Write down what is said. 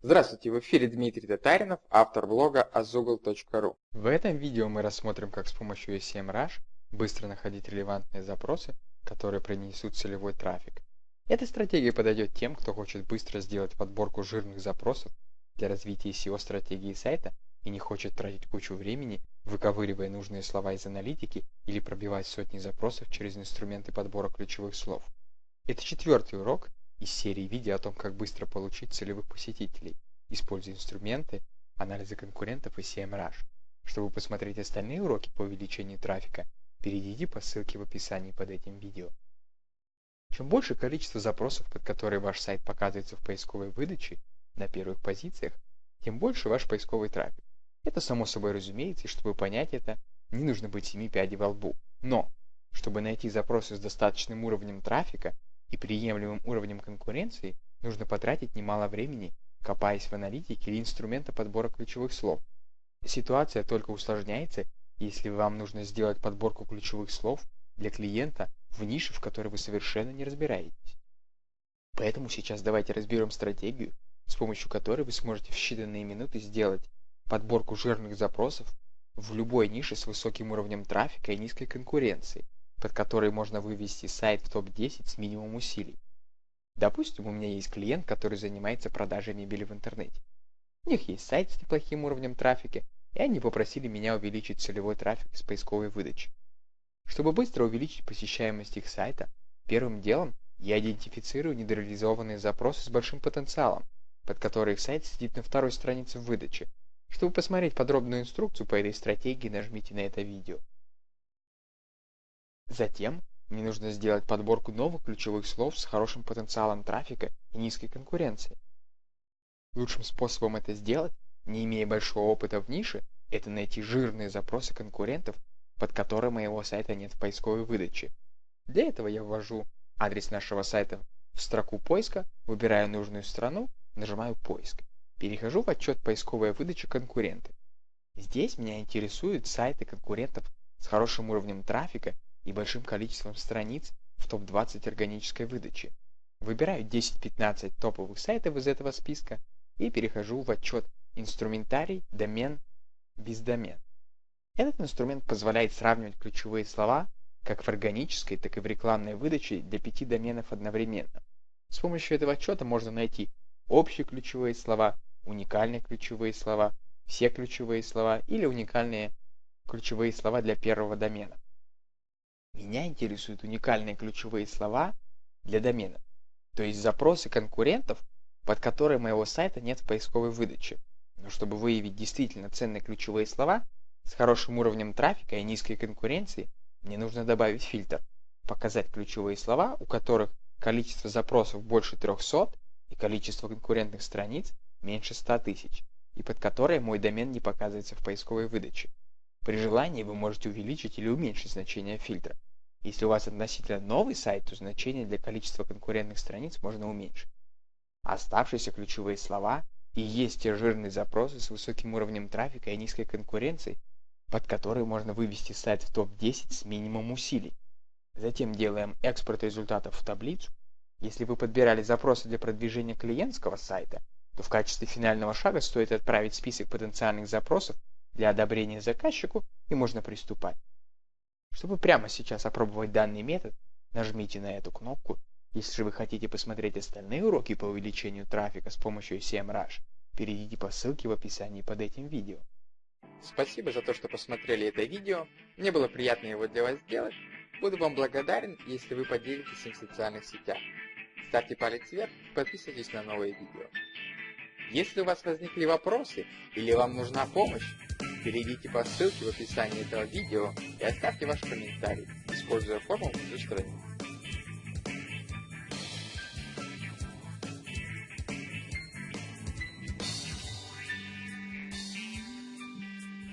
Здравствуйте, в эфире Дмитрий Татаринов, автор блога azoogle.ru. В этом видео мы рассмотрим, как с помощью SEMrush быстро находить релевантные запросы, которые принесут целевой трафик. Эта стратегия подойдет тем, кто хочет быстро сделать подборку жирных запросов для развития SEO-стратегии сайта и не хочет тратить кучу времени, выковыривая нужные слова из аналитики или пробивать сотни запросов через инструменты подбора ключевых слов. Это четвертый урок из серии видео о том, как быстро получить целевых посетителей, используя инструменты анализа конкурентов и CMrush. Чтобы посмотреть остальные уроки по увеличению трафика, перейдите по ссылке в описании под этим видео. Чем больше количество запросов, под которые ваш сайт показывается в поисковой выдаче на первых позициях, тем больше ваш поисковый трафик. Это само собой разумеется, и чтобы понять это, не нужно быть семи пядей во лбу. Но, чтобы найти запросы с достаточным уровнем трафика и приемлемым уровнем конкуренции, нужно потратить немало времени, копаясь в аналитике или инструмента подбора ключевых слов. Ситуация только усложняется, если вам нужно сделать подборку ключевых слов для клиента в нише, в которой вы совершенно не разбираетесь. Поэтому сейчас давайте разберем стратегию, с помощью которой вы сможете в считанные минуты сделать подборку жирных запросов в любой нише с высоким уровнем трафика и низкой конкуренции, под которой можно вывести сайт в топ-10 с минимумом усилий. Допустим, у меня есть клиент, который занимается продажей мебели в интернете. У них есть сайт с неплохим уровнем трафика, и они попросили меня увеличить целевой трафик с поисковой выдачи. Чтобы быстро увеличить посещаемость их сайта, первым делом я идентифицирую недореализованные запросы с большим потенциалом, под которые их сайт сидит на второй странице в выдаче, чтобы посмотреть подробную инструкцию по этой стратегии, нажмите на это видео. Затем мне нужно сделать подборку новых ключевых слов с хорошим потенциалом трафика и низкой конкуренцией. Лучшим способом это сделать, не имея большого опыта в нише, это найти жирные запросы конкурентов, под которые моего сайта нет в поисковой выдаче. Для этого я ввожу адрес нашего сайта в строку поиска, выбираю нужную страну, нажимаю «Поиск». Перехожу в отчет поисковая выдача конкуренты. Здесь меня интересуют сайты конкурентов с хорошим уровнем трафика и большим количеством страниц в топ-20 органической выдачи. Выбираю 10-15 топовых сайтов из этого списка и перехожу в отчет «Инструментарий», «Домен», «Бездомен». Этот инструмент позволяет сравнивать ключевые слова как в органической, так и в рекламной выдаче для пяти доменов одновременно. С помощью этого отчета можно найти общие ключевые слова, уникальные ключевые слова, все ключевые слова или уникальные ключевые слова для первого домена. Меня интересуют уникальные ключевые слова для домена, то есть запросы конкурентов, под которые моего сайта нет в поисковой выдаче. Но чтобы выявить действительно ценные ключевые слова с хорошим уровнем трафика и низкой конкуренции, мне нужно добавить фильтр, показать ключевые слова, у которых количество запросов больше 300 и количество конкурентных страниц меньше 100 тысяч, и под которые мой домен не показывается в поисковой выдаче. При желании вы можете увеличить или уменьшить значение фильтра. Если у вас относительно новый сайт, то значение для количества конкурентных страниц можно уменьшить. Оставшиеся ключевые слова и есть те жирные запросы с высоким уровнем трафика и низкой конкуренцией, под которые можно вывести сайт в топ-10 с минимумом усилий. Затем делаем экспорт результатов в таблицу. Если вы подбирали запросы для продвижения клиентского сайта, то в качестве финального шага стоит отправить список потенциальных запросов для одобрения заказчику и можно приступать. Чтобы прямо сейчас опробовать данный метод, нажмите на эту кнопку. Если вы хотите посмотреть остальные уроки по увеличению трафика с помощью SEMrush, перейдите по ссылке в описании под этим видео. Спасибо за то, что посмотрели это видео. Мне было приятно его для вас сделать. Буду вам благодарен, если вы поделитесь им в социальных сетях. Ставьте палец вверх подписывайтесь на новые видео. Если у вас возникли вопросы или вам нужна помощь, перейдите по ссылке в описании этого видео и оставьте ваш комментарий, используя форму внутри страницы.